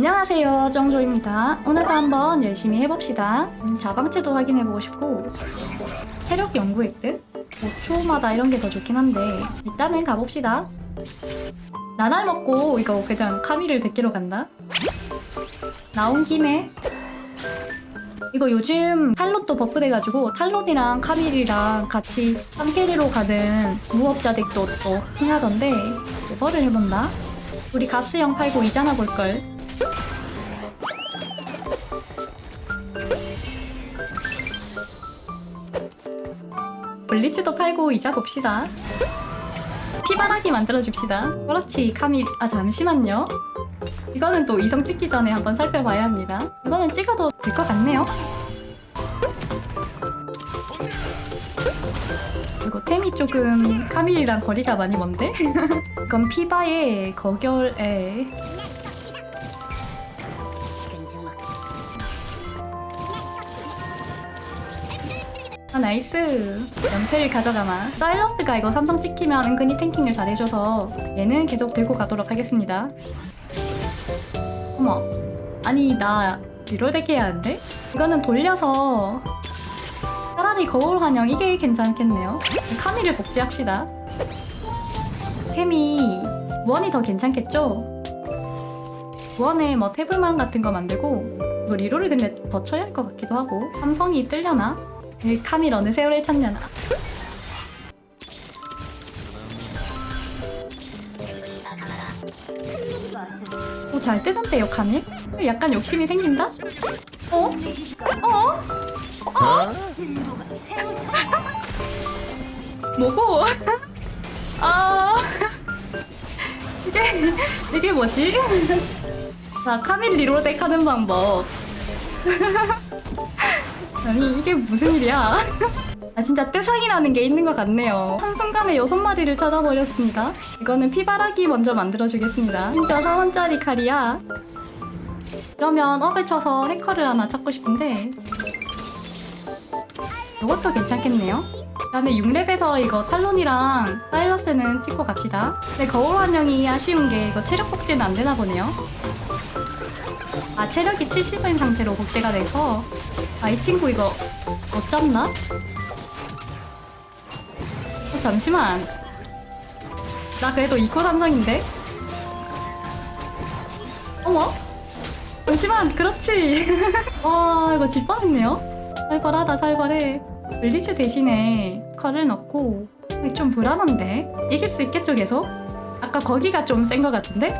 안녕하세요 정조입니다. 오늘도 한번 열심히 해봅시다. 음, 자방체도 확인해보고 싶고 체력 연구 획득? 5초마다 이런 게 더 좋긴 한데 일단은 가봅시다. 나날 먹고 이거 그냥 카미를 데리러 간다? 나온 김에. 이거 요즘 탈롯도 버프돼가지고 탈롯이랑 카밀이랑 같이 삼캐리로 가는 무업자 덱도 또 흥하던데 레버를 해본다? 우리 가스형 팔고 이자나 볼걸 블리츠도 팔고 이자 봅시다. 피바라기 만들어줍시다. 그렇지 카밀. 아 잠시만요. 이거는 또 이성 찍기 전에 한번 살펴봐야 합니다. 이거는 찍어도 될 것 같네요. 그리고 템이 조금 카밀이랑 거리가 많이 먼데? 이건 피바의 거결에 아 nice 연패를 가져가마 사일러스가 이거 삼성 찍히면 은근히 tanking을 잘해줘서 얘는 계속 들고 가도록 하겠습니다 어머 아니 나 reroll덱 해야 하는데? 이거는 돌려서 차라리 거울 환영 이게 괜찮겠네요 카미를 복제합시다 템이 원이 더 괜찮겠죠? 원에 뭐 태블만 같은 거 만들고 뭐 리롤을 근데 더 쳐야 할 것 같기도 하고 삼성이 뜰려나? 이 카밀 어느 세월에 찾냐나 오, 잘 뜨는데요, 카밀? 약간 욕심이 생긴다? 어? 어? 뭐고? 아 이게 이게 뭐지? 자 카밀 리로덱 하는 방법 아니 이게 무슨 일이야? 아 진짜 뜨상이 나는 게 있는 것 같네요. 한순간에 여섯 마리를 찾아버렸습니다. 이거는 피바라기 먼저 만들어주겠습니다. 진짜 4원짜리 칼이야. 그러면 업을 쳐서 해커를 하나 찾고 싶은데 이것도 괜찮겠네요. 그 다음에 6렙에서 이거 탈론이랑 사일러스는 찍고 갑시다. 근데 거울 환영이 아쉬운 게 이거 체력 복제는 안 되나 보네요. 아 체력이 70인 상태로 복제가 돼서 아 이 친구 이거 못 잡나? 어, 잠시만 나 그래도 2코 삼성인데? 어머? 잠시만 그렇지 와 이거 질 뻔했네요 살벌하다 살벌해 블리츠 대신에 칼을 넣고 좀 불안한데? 이길 수 있겠죠 계속? 아까 거기가 좀 센 것 같은데?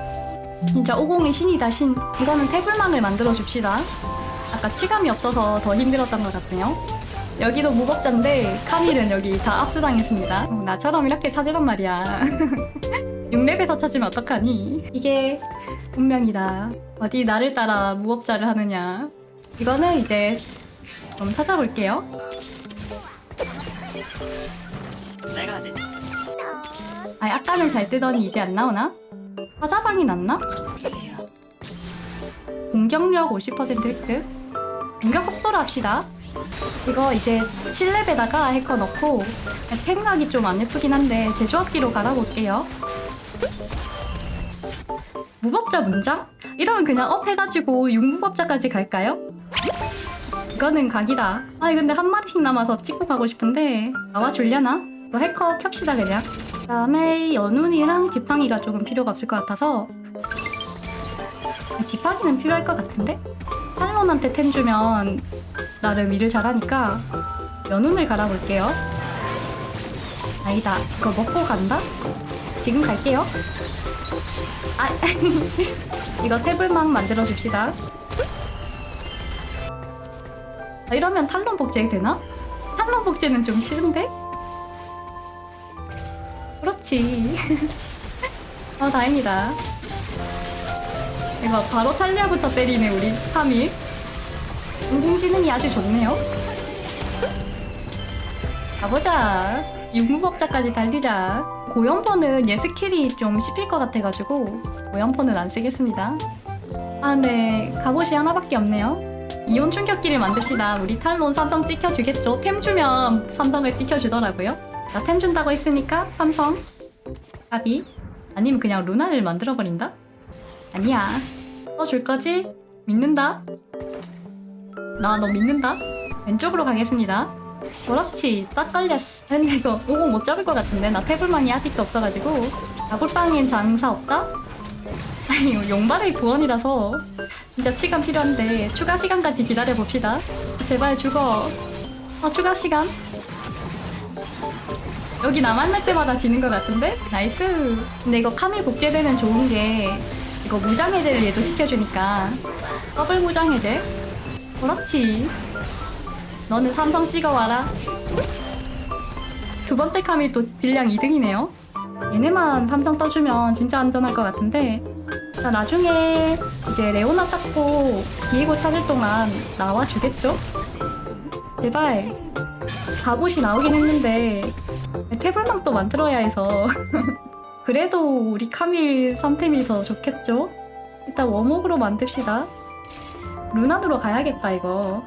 진짜 50이 신이다 신 이거는 태블망을 만들어 줍시다 아까 치감이 없어서 더 힘들었던 것 같네요. 여기도 무법자인데 카밀은 여기 다 압수당했습니다. 어, 나처럼 이렇게 찾으란 말이야. 6렙에서 찾으면 어떡하니? 이게 운명이다. 어디 나를 따라 무법자를 하느냐? 이거는 이제 좀 찾아볼게요. 내가 하지. 아 아까는 잘 뜨더니 이제 안 나오나? 사자방이 났나? 공격력 50% 획득 공격 속도로 합시다 이거 이제 7렙에다가 해커 넣고 템각이 좀 안 예쁘긴 한데 제조합기로 갈아볼게요 무법자 문장? 이러면 그냥 up 해가지고 6무법자까지 갈까요? 이거는 각이다 아니 근데 한 마리씩 남아서 찍고 가고 싶은데 나와줄려나? 이거 해커 켭시다 그냥 그 다음에 연운이랑 지팡이가 조금 필요가 없을 것 같아서 지팡이는 필요할 것 같은데? 탈론한테 템 주면 나름 일을 잘하니까 연운을 갈아볼게요 아니다 이거 먹고 간다? 지금 갈게요 아 이거 태블망 만들어줍시다 아, 이러면 탈론 복제 되나? 탈론 복제는 좀 싫은데? 그렇지 아 다행이다 이거 바로 탈리야부터 때리네 우리. 카밀 운동지능이 아주 좋네요. 가보자. 육무법자까지 달리자. 고연포는 얘 스킬이 좀 씹힐 것 같아가지고 고연포는 안 쓰겠습니다. 아 네. 갑옷이 하나밖에 없네요. 이온 충격기를 만듭시다. 우리 탈론 삼성 찍어주겠죠? 템 주면 삼성을 찍어주더라고요. 나 템 준다고 했으니까 삼성. 까비? 아니면 그냥 루나를 만들어버린다? 아니야 써줄 거지? 믿는다. 나 너 믿는다. 왼쪽으로 가겠습니다. 그렇지, 딱 걸렸어. 근데 이거 오공 못 잡을 것 같은데 나 태블망이 아직도 없어가지고 나골빵엔 장사 없다? 아니 용발의 구원이라서 진짜 시간 필요한데 추가 시간까지 기다려 봅시다. 제발 죽어. 어 추가 시간. 여기 나 만날 때마다 지는 것 같은데? nice. 근데 이거 카밀 복제되면 좋은 게 이거 무장 해제를 얘도 시켜주니까 더블 무장 해제. 그렇지. 너는 삼성 찍어와라. 두 번째 카밀 또 딜량 2등이네요. 얘네만 삼성 떠주면 진짜 안전할 것 같은데 자 나중에 이제 레오나 찾고 비에고 찾을 동안 나와주겠죠? 제발 갑옷이 나오긴 했는데 태블망도 만들어야 해서 그래도 우리 카밀 3템이 더 좋겠죠? 일단 워목으로 만듭시다 루난으로 가야겠다 이거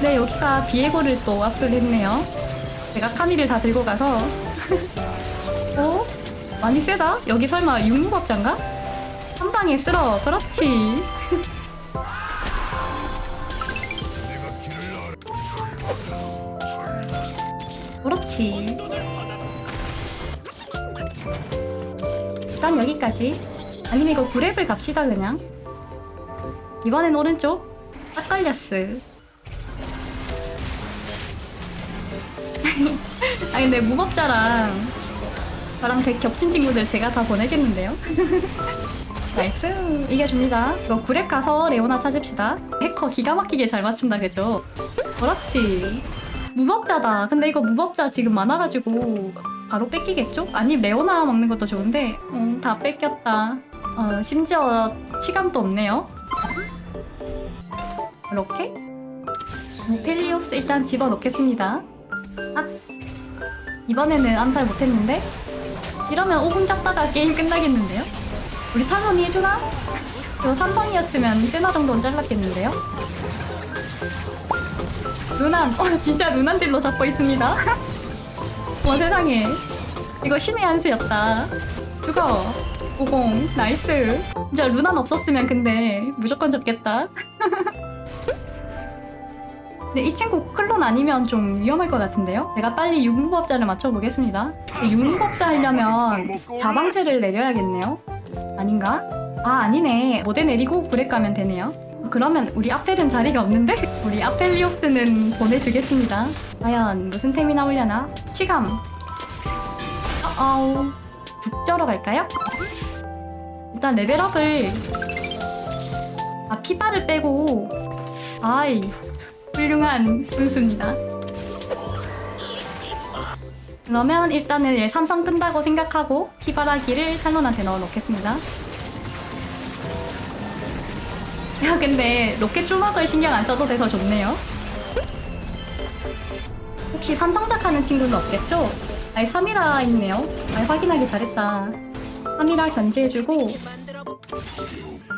네 여기가 비에고를 또 압수했네요 제가 카밀을 다 들고 가서 어? 많이 세다? 여기 설마 육무법자인가? 한 방에 쓸어 그렇지 그렇지. 일단 여기까지. 아니면 이거 구랩을 갑시다 그냥. 이번엔 오른쪽. 딱 걸렸어. 아 근데 무법자랑 저랑 덱 겹친 친구들 제가 다 보내겠는데요? nice. 이겨줍니다. 이거 구렙 가서 레오나 찾읍시다. 해커 기가 막히게 잘 맞춘다 그죠? 그렇지 무법자다 근데 이거 무법자 지금 많아가지고 바로 뺏기겠죠? 아니 레오나 먹는 것도 좋은데 음, 다 뺏겼다 어, 심지어 치감도 없네요 이렇게 펠리오스 일단 집어넣겠습니다 아, 이번에는 암살 못했는데? 이러면 오공 잡다가 게임 끝나겠는데요? 우리 탈론이 해주나? 이거 삼성이었으면 세나 정도는 잘랐겠는데요? 루난! 어 진짜 루난 딜로 잡고 있습니다 와 세상에 이거 신의 한 수였다 죽어 50 나이스 진짜 루난 없었으면 근데 무조건 잡겠다 근데 이 친구 클론 아니면 좀 위험할 것 같은데요? 제가 빨리 육무법자를 맞춰보겠습니다. 육무법자 하려면 자방체를 내려야겠네요. 아닌가? 아 아니네. 모델 내리고 브렉 가면 되네요. 그러면 우리 아펠은 자리가 없는데? 우리 아펠리오스는 보내주겠습니다. 과연 무슨 템이 나오려나? 치감. 어어 북저러 갈까요? 일단 레벨업을 아 피바를 빼고 아이 훌륭한 분수입니다. 그러면 일단은 얘 삼성 끈다고 생각하고 피바라기를 탈론한테 넣어놓겠습니다. 야 근데 로켓 조막을 신경 안 써도 돼서 좋네요. 혹시 삼성작 하는 친구는 없겠죠? 아니 3이라 있네요. 아니 확인하기 잘했다. 3이라 견제해주고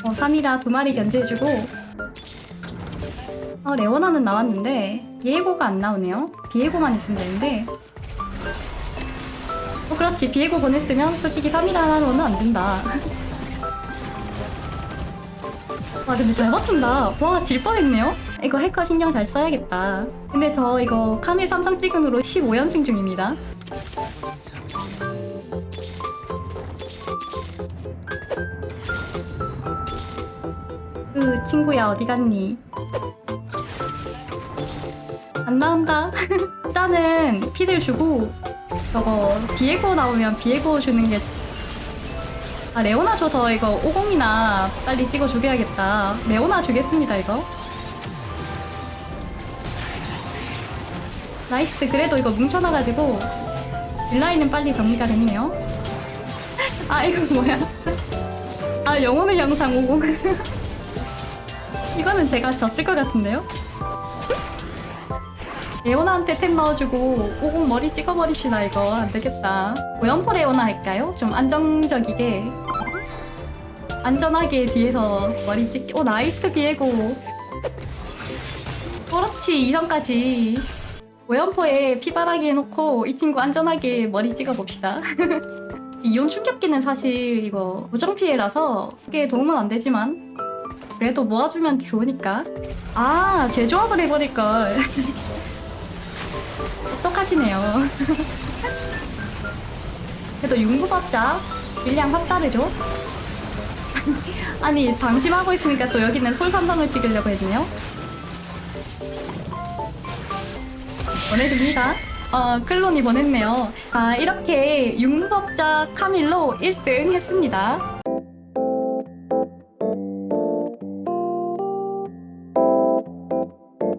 어 3이라 두 마리 견제해주고 아, 레오나는 나왔는데 비에고가 안 나오네요. 비에고만 있으면 되는데 어, 그렇지. 비에고 보냈으면 솔직히 3일 하나로는 안 된다. 와, 근데 잘 버틴다. 와, 질 뻔했네요. 이거 해커 신경 잘 써야겠다. 근데 저 이거 카밀 삼성 찍은으로 15연승 중입니다. 그 친구야 어디 갔니? 안 나온다. 일단은 피를 주고 저거 비에고 나오면 비에고 주는 게. 아 레오나 줘서 이거 오공이나 빨리 찍어 주게야겠다. 레오나 주겠습니다 이거. nice 그래도 이거 뭉쳐놔가지고 딜라인은 빨리 정리가 됐네요. 아 이거 뭐야? 아 영혼의 형상 오공. 이거는 제가 졌을 것 같은데요? 레오나한테 템 넣어주고 오공 머리 찍어버리시나 이거 안되겠다. 고연포 레오나 할까요? 좀 안정적이게 안전하게 뒤에서 머리 찍... 오 nice 비에고. 그렇지 2선까지 오연포에 피바라기 해놓고 이 친구 안전하게 머리 찍어봅시다. 이온 충격기는 사실 이거 고정 피해라서 그게 도움은 안 되지만 그래도 모아주면 좋으니까. 아 제조합을 해버릴걸 똑똑하시네요. 그래도 융구법자 일량 확 다르죠? 아니 방심하고 있으니까 또 여기는 솔선방을 찍으려고 했네요. 보내줍니다. 어, 클론이 보냈네요. 아 이렇게 융법자 카밀로 1등 했습니다